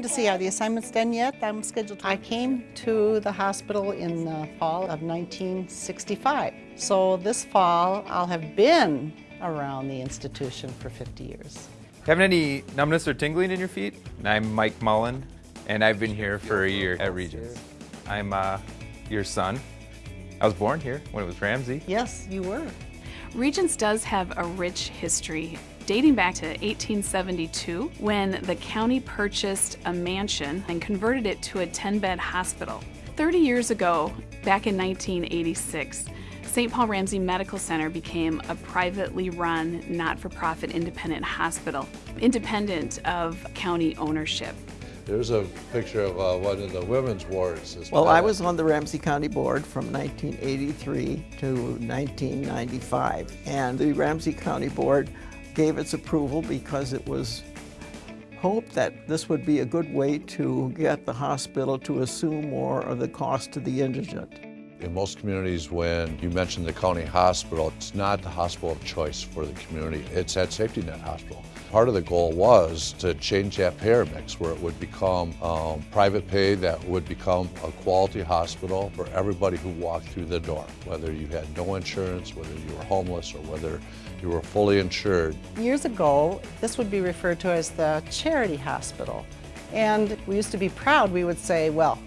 waiting to see, are the assignments done yet? I'm scheduled. I came to the hospital in the fall of 1965. So this fall, I'll have been around the institution for 50 years. Having any numbness or tingling in your feet? I'm Mike Mullen, and I've been here for a year at Regions. I'm uh, your son. I was born here when it was Ramsey. Yes, you were. Regions does have a rich history dating back to 1872 when the county purchased a mansion and converted it to a 10-bed hospital. 30 years ago, back in 1986, St. Paul Ramsey Medical Center became a privately run, not-for-profit independent hospital, independent of county ownership. There's a picture of uh, one of the women's wards. Well, I was on the Ramsey County Board from 1983 to 1995, and the Ramsey County Board gave its approval because it was hoped that this would be a good way to get the hospital to assume more of the cost to the indigent. In most communities, when you mention the county hospital, it's not the hospital of choice for the community. It's that safety net hospital. Part of the goal was to change that payer mix where it would become um, private pay that would become a quality hospital for everybody who walked through the door, whether you had no insurance, whether you were homeless, or whether you were fully insured. Years ago, this would be referred to as the charity hospital. And we used to be proud, we would say, well,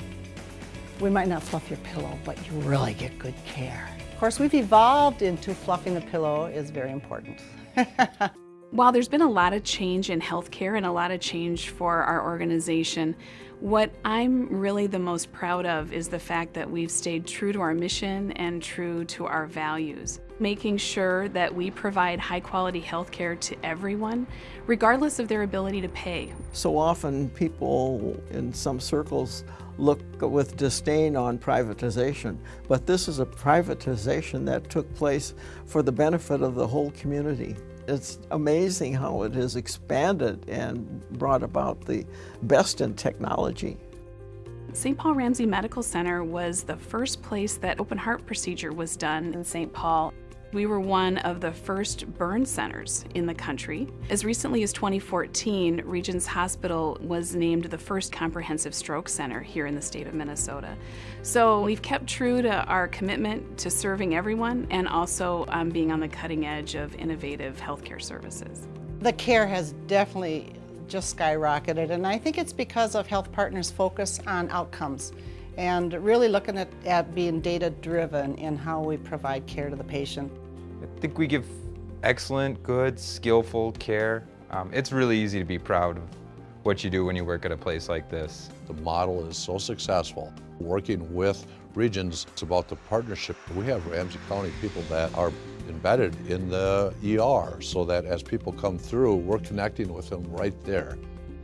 we might not fluff your pillow, but you really get good care. Of course, we've evolved into fluffing the pillow is very important. While there's been a lot of change in healthcare and a lot of change for our organization, what I'm really the most proud of is the fact that we've stayed true to our mission and true to our values. Making sure that we provide high quality healthcare to everyone, regardless of their ability to pay. So often people in some circles look with disdain on privatization, but this is a privatization that took place for the benefit of the whole community. It's amazing how it has expanded and brought about the best in technology. St. Paul Ramsey Medical Center was the first place that open heart procedure was done in St. Paul. We were one of the first burn centers in the country. As recently as 2014, Regions Hospital was named the first comprehensive stroke center here in the state of Minnesota. So we've kept true to our commitment to serving everyone and also um, being on the cutting edge of innovative healthcare services. The care has definitely just skyrocketed and I think it's because of Health Partners' focus on outcomes and really looking at, at being data driven in how we provide care to the patient. I think we give excellent, good, skillful care. Um, it's really easy to be proud of what you do when you work at a place like this. The model is so successful. Working with regions, it's about the partnership. We have Ramsey County people that are embedded in the ER so that as people come through, we're connecting with them right there.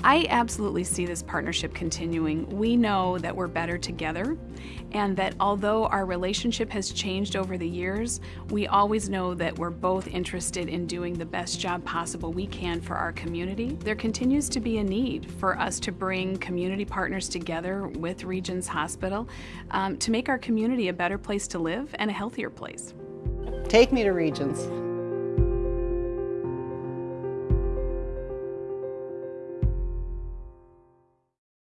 I absolutely see this partnership continuing. We know that we're better together and that although our relationship has changed over the years, we always know that we're both interested in doing the best job possible we can for our community. There continues to be a need for us to bring community partners together with Regions Hospital um, to make our community a better place to live and a healthier place. Take me to Regions.